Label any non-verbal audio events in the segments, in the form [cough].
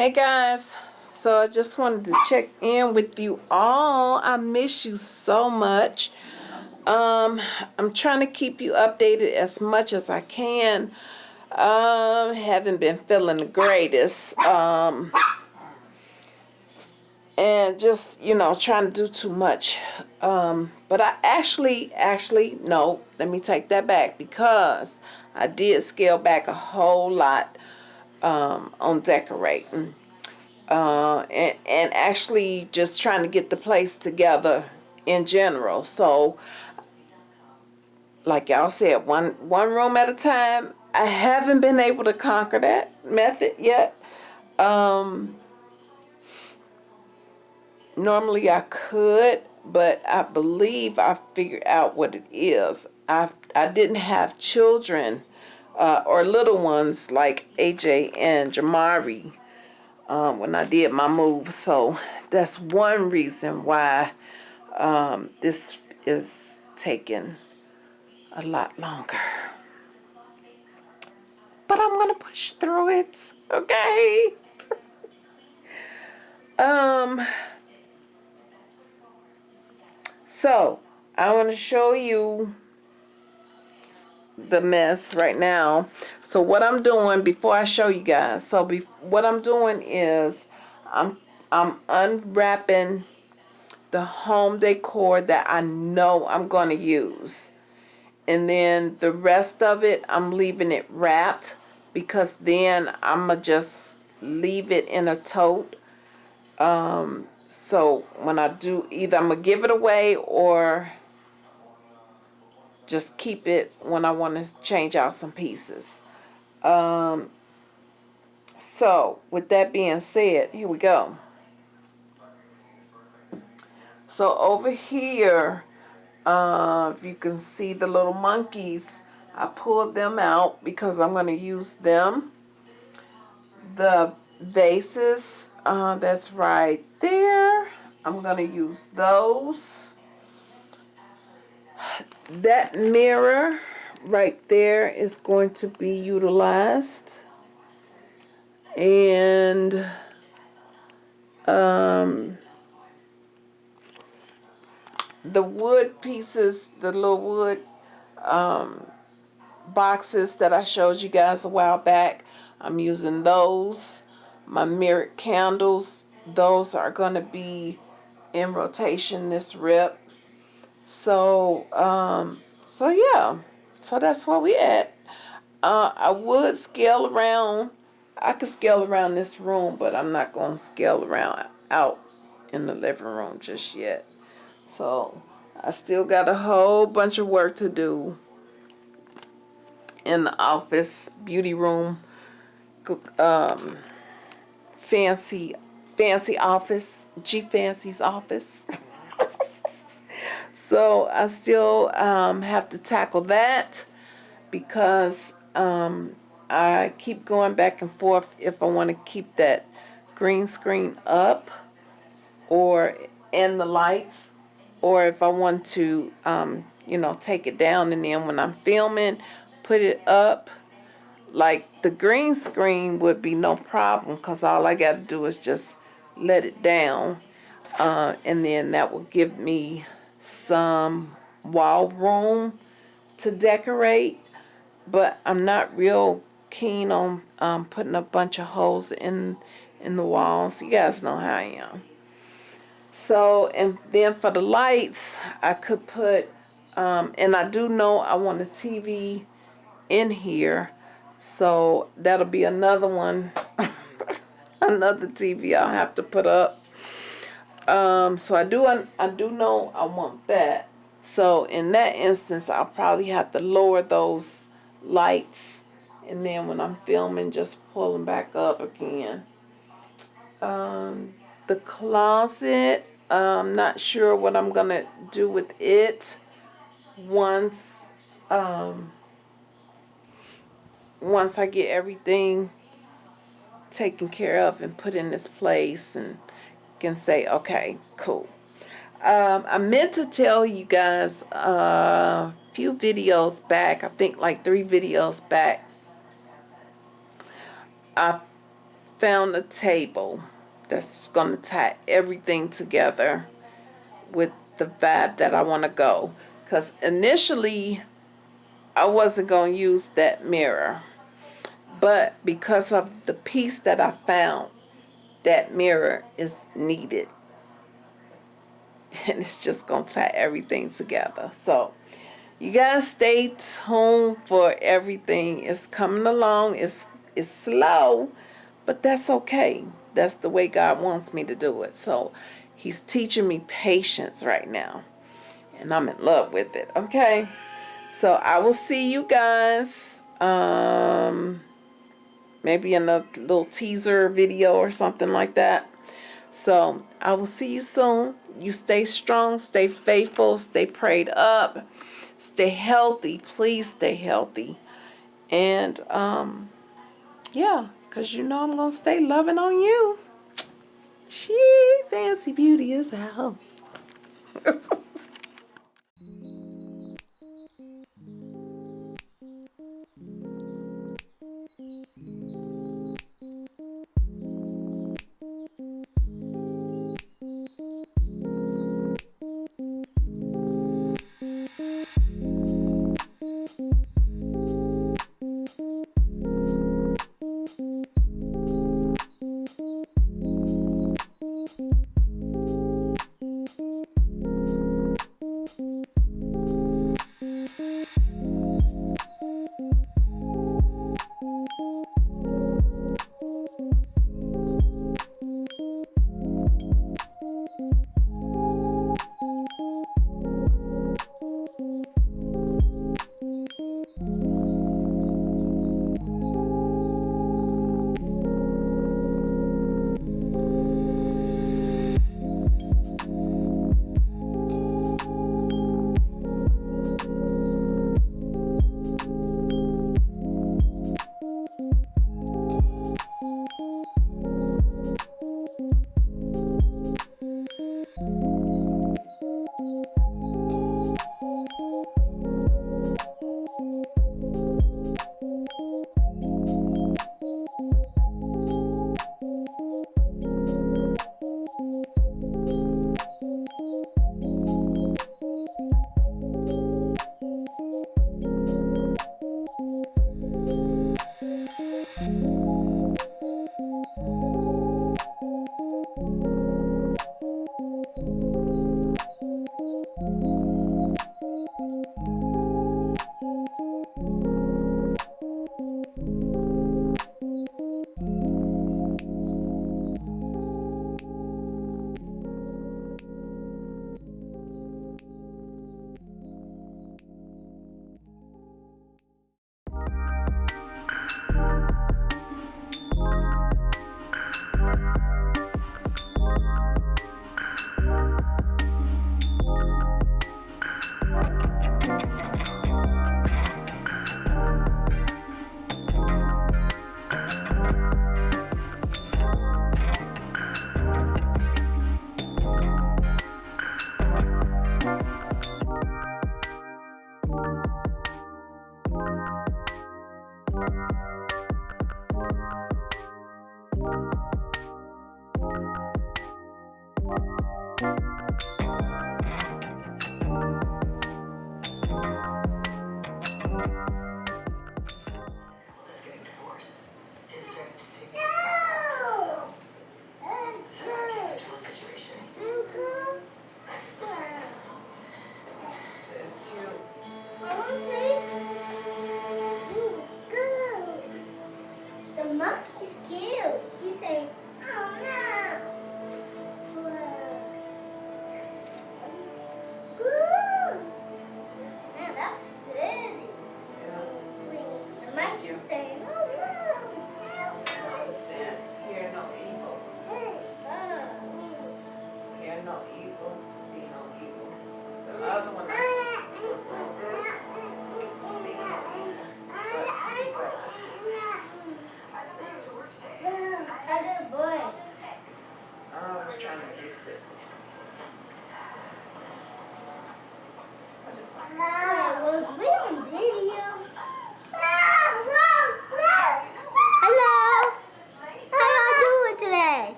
Hey guys, so I just wanted to check in with you all. I miss you so much. Um, I'm trying to keep you updated as much as I can. Um, haven't been feeling the greatest. Um, and just, you know, trying to do too much. Um, but I actually, actually, no, let me take that back because I did scale back a whole lot um, on decorating. Uh, and, and actually just trying to get the place together in general. So, like y'all said, one, one room at a time. I haven't been able to conquer that method yet. Um, normally I could, but I believe I figured out what it is. I, I didn't have children uh, or little ones like AJ and Jamari um, when I did my move. So that's one reason why um, this is taking a lot longer. But I'm going to push through it, okay? [laughs] um, so I want to show you the mess right now. So what I'm doing before I show you guys, so be, what I'm doing is I'm I'm unwrapping the home decor that I know I'm going to use. And then the rest of it, I'm leaving it wrapped because then I'm to just leave it in a tote. Um, so when I do, either I'm to give it away or just keep it when I want to change out some pieces. Um, so with that being said, here we go. So over here, uh, if you can see the little monkeys, I pulled them out because I'm going to use them. The vases, uh, that's right there. I'm going to use those that mirror right there is going to be utilized. And um, the wood pieces the little wood um, boxes that I showed you guys a while back I'm using those. My mirrored candles those are going to be in rotation this rip so, um, so yeah. So that's where we at. Uh, I would scale around. I could scale around this room, but I'm not going to scale around out in the living room just yet. So, I still got a whole bunch of work to do in the office, beauty room, um, fancy, fancy office, G Fancy's office. [laughs] So I still um, have to tackle that because um, I keep going back and forth if I want to keep that green screen up or in the lights or if I want to, um, you know, take it down and then when I'm filming, put it up. Like the green screen would be no problem because all I got to do is just let it down uh, and then that will give me some wall room to decorate, but I'm not real keen on um, putting a bunch of holes in in the walls. You guys know how I am. So, and then for the lights, I could put, um, and I do know I want a TV in here. So that'll be another one, [laughs] another TV I'll have to put up. Um, so I do I do know I want that. So in that instance, I'll probably have to lower those lights, and then when I'm filming, just pull them back up again. Um, the closet, I'm not sure what I'm gonna do with it once um, once I get everything taken care of and put in this place and can say, okay, cool. Um, I meant to tell you guys a few videos back, I think like three videos back, I found a table that's going to tie everything together with the vibe that I want to go. Because initially, I wasn't going to use that mirror. But because of the piece that I found, that mirror is needed. [laughs] And it's just going to tie everything together. So, you guys stay tuned for everything. It's coming along. It's, it's slow, but that's okay. That's the way God wants me to do it. So, He's teaching me patience right now. And I'm in love with it. Okay. So I will see you guys. Um, maybe in a little teaser video or something like that. So I will see you soon. You stay strong, stay faithful, stay prayed up, stay healthy. Please stay healthy. And um, yeah, because you know I'm going to stay loving on you. She fancy beauty is out. [laughs]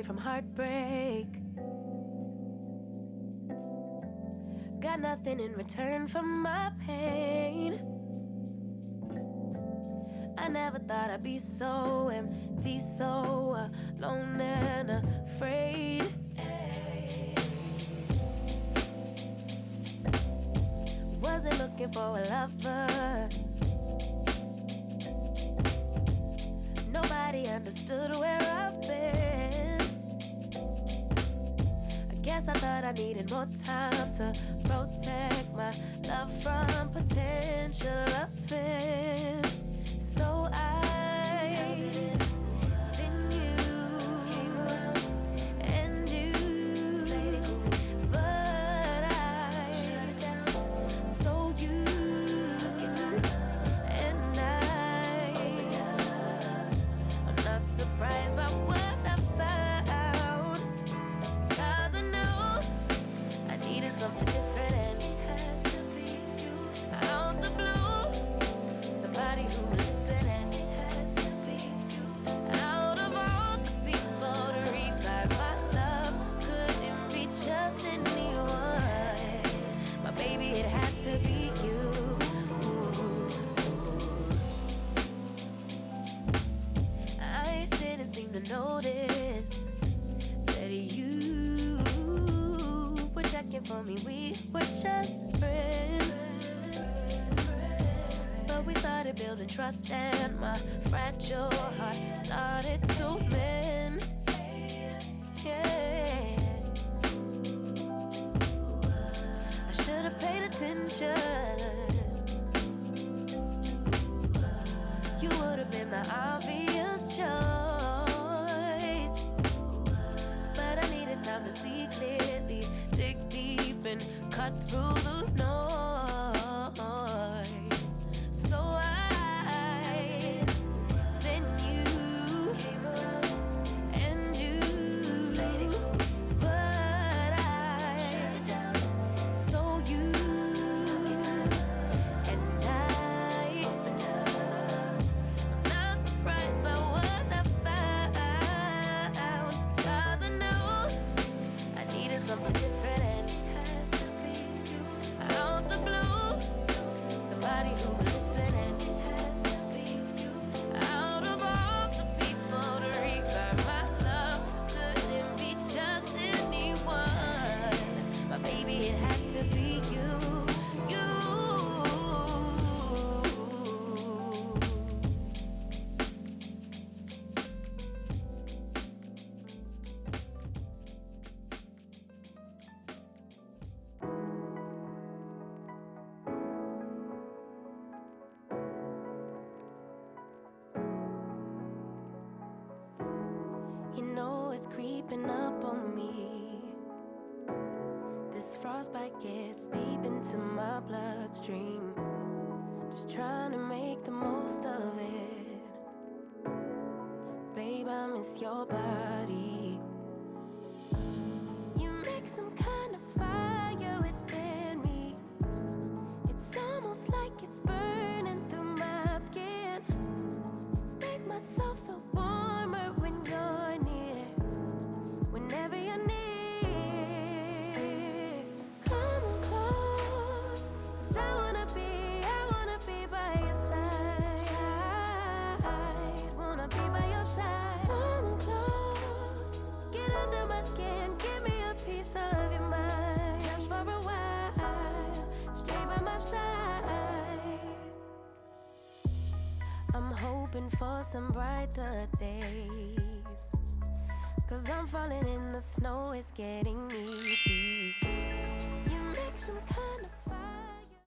Away from heartbreak. Got nothing in return for my pain. I never thought I'd be so empty, so alone and afraid. Wasn't looking for a lover. Nobody understood where I thought I needed more time to protect my love from potential offense. For me. We were just friends. But we started building trust, and my fragile heart started to mend. Yeah. I should have paid attention. You would have been the obvious choice. But I needed time to see clearly, and cut through the noise. Creeping up on me. This frostbite gets deep into my bloodstream. Just trying to make the most of it. Babe, I miss your body. You make some kind hoping for some brighter days. Cause I'm falling in the snow, it's getting me deep. You make some kind